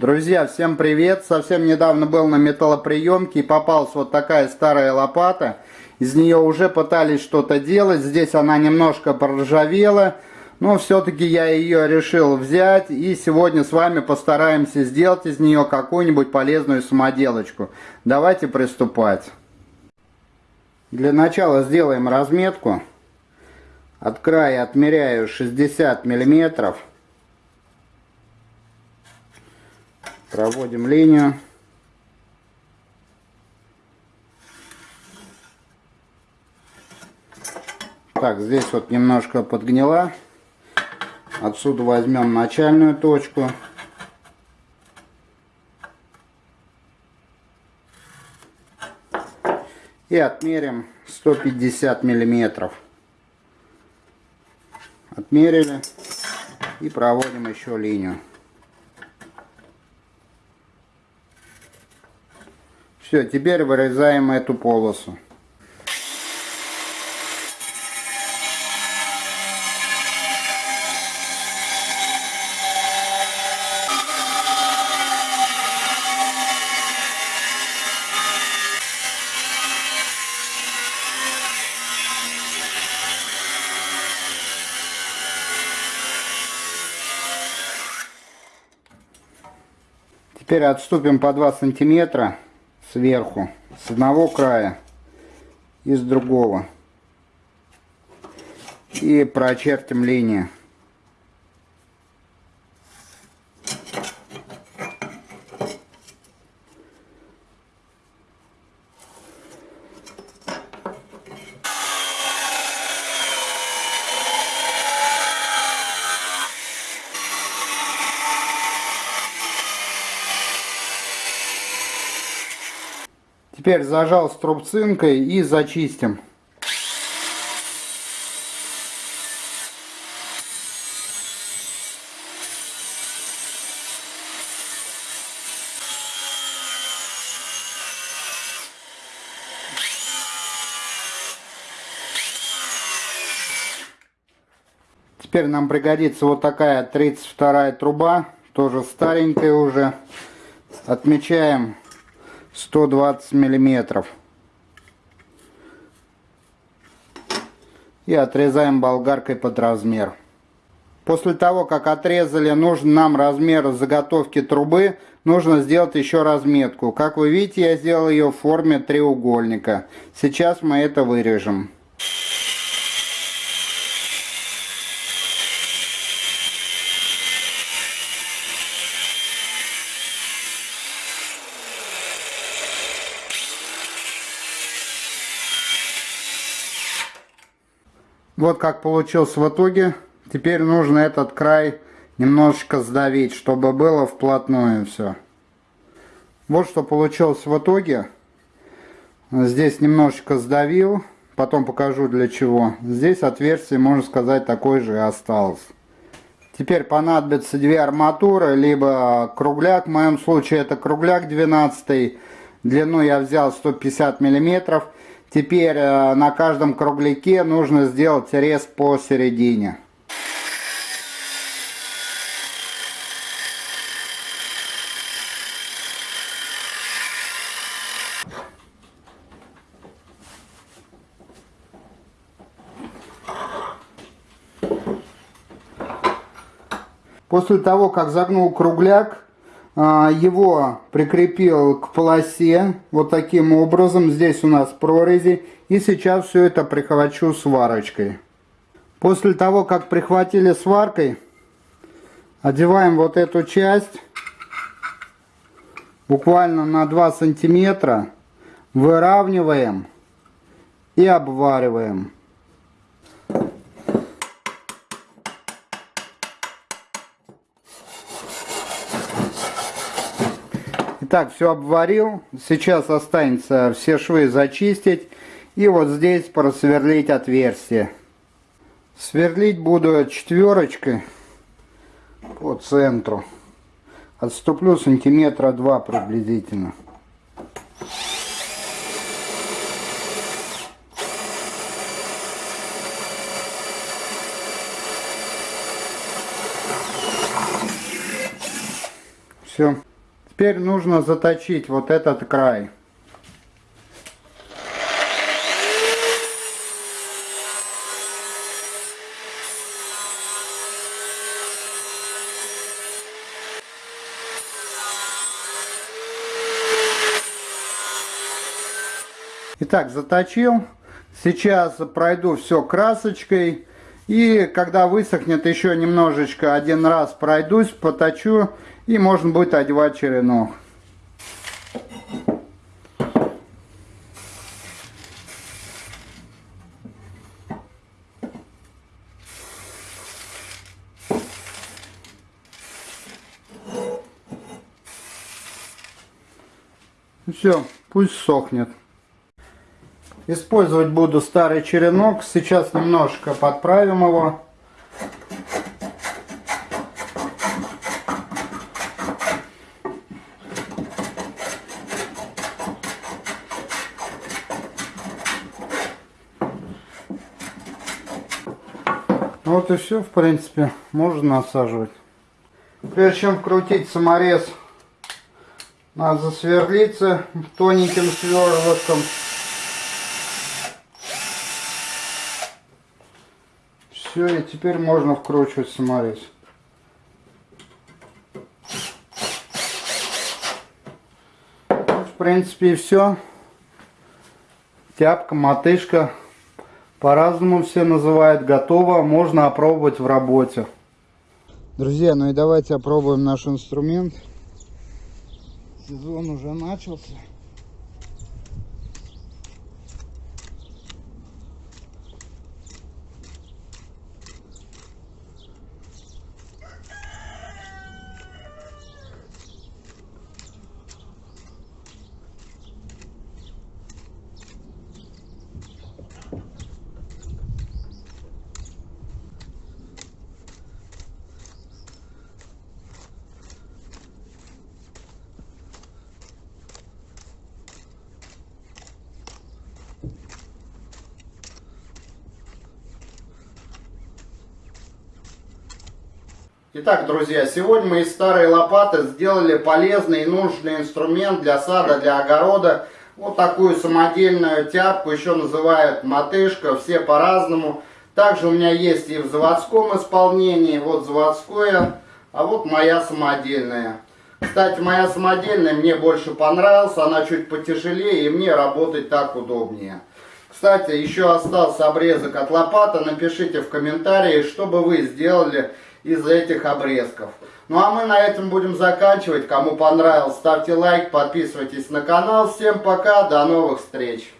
Друзья, всем привет! Совсем недавно был на металлоприемке и попалась вот такая старая лопата. Из нее уже пытались что-то делать. Здесь она немножко проржавела. Но все-таки я ее решил взять. И сегодня с вами постараемся сделать из нее какую-нибудь полезную самоделочку. Давайте приступать. Для начала сделаем разметку. От края отмеряю 60 миллиметров. Проводим линию. Так, здесь вот немножко подгнила. Отсюда возьмем начальную точку. И отмерим 150 миллиметров. Отмерили. И проводим еще линию. Все, теперь вырезаем эту полосу. Теперь отступим по 2 сантиметра сверху, с одного края и с другого. И прочертим линию. Теперь зажал струбцинкой и зачистим. Теперь нам пригодится вот такая 32 труба, тоже старенькая уже. Отмечаем 120 миллиметров. И отрезаем болгаркой под размер. После того, как отрезали нужный нам размер заготовки трубы, нужно сделать еще разметку. Как вы видите, я сделал ее в форме треугольника. Сейчас мы это вырежем. Вот как получился в итоге. Теперь нужно этот край немножечко сдавить, чтобы было вплотную все. Вот что получилось в итоге. Здесь немножечко сдавил, потом покажу для чего. Здесь отверстие, можно сказать, такое же и осталось. Теперь понадобится две арматуры, либо кругляк, в моем случае это кругляк 12 длину я взял 150 миллиметров Теперь э, на каждом кругляке нужно сделать рез посередине. После того, как загнул кругляк, его прикрепил к полосе вот таким образом. Здесь у нас прорези. И сейчас все это прихвачу сварочкой. После того, как прихватили сваркой, одеваем вот эту часть буквально на 2 сантиметра, выравниваем и обвариваем. Итак, все обварил. Сейчас останется все швы зачистить. И вот здесь просверлить отверстие. Сверлить буду четверочкой по центру. Отступлю сантиметра два приблизительно. Все. Теперь нужно заточить вот этот край. Итак, заточил. Сейчас пройду все красочкой. И когда высохнет еще немножечко, один раз пройдусь, поточу. И можно будет одевать черенок. Все, пусть сохнет. Использовать буду старый черенок. Сейчас немножко подправим его. Вот и все, в принципе, можно насаживать. Прежде чем вкрутить саморез, надо засверлиться тоненьким сверлышком. Все, и теперь можно вкручивать саморез. В принципе и все. Тяпка, мотышка. По-разному все называют. Готово. Можно опробовать в работе. Друзья, ну и давайте опробуем наш инструмент. Сезон уже начался. Итак, друзья, сегодня мы из старой лопаты сделали полезный и нужный инструмент для сада, для огорода. Вот такую самодельную тяпку, еще называют мотышка, все по-разному. Также у меня есть и в заводском исполнении, вот заводское, а вот моя самодельная. Кстати, моя самодельная мне больше понравилась, она чуть потяжелее и мне работать так удобнее. Кстати, еще остался обрезок от лопаты, напишите в комментарии, что бы вы сделали из этих обрезков. Ну а мы на этом будем заканчивать. Кому понравилось, ставьте лайк, подписывайтесь на канал. Всем пока, до новых встреч!